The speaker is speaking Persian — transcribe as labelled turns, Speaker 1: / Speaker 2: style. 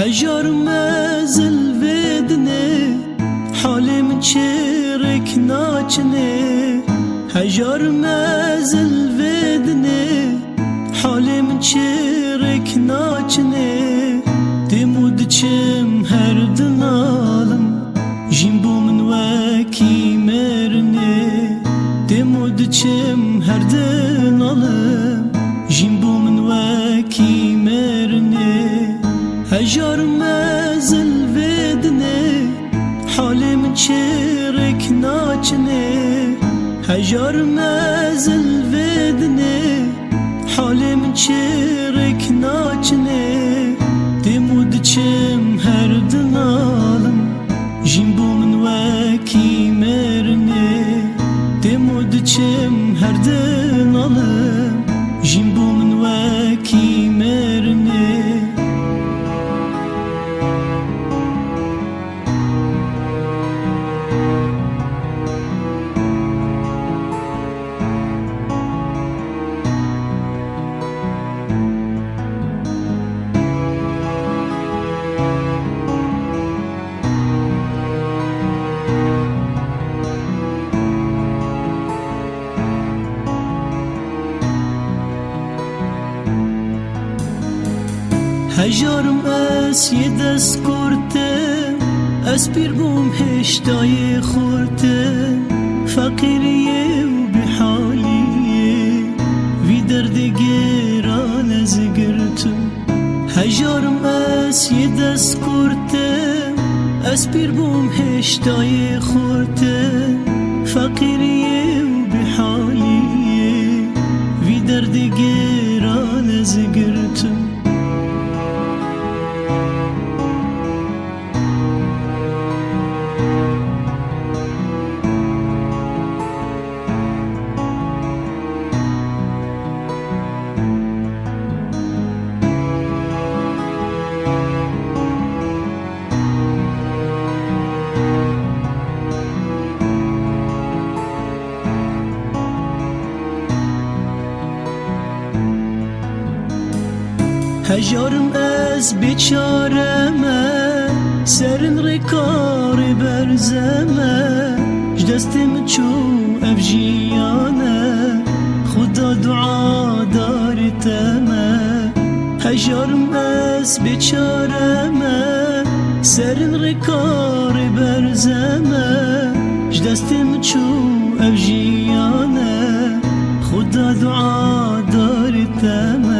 Speaker 1: هجار مزل ودنه حالم چرک ناچنه هجار مزل ودنه حالم چرک ناچنه دمود چم هر دنالم جیم بو من وکی مرنه دمود چم هر دنالم ناچنه هجار مزل ودنه حالم چرک ناچنه دمود چم هر دنالم جیم بو من وکی مرنه دمود چم هر دنالم هجارم اس یه دست کرده از پیر بوم هشتای خورده. فقیریه و بحالیه وی درد گران از گرتم هجارم اس یه دست کرده از پیر بوم هشتای خورده. فقیریه و بحالیه وی درد گران از گرتم هجارم از بیچارمه سرن رکار برزمه جدستم چو افجیانه خدا دعا دارتمه هجارم از بیچارمه سرن رکار برزمه جدستم چو افجیانه خدا دعا دارتمه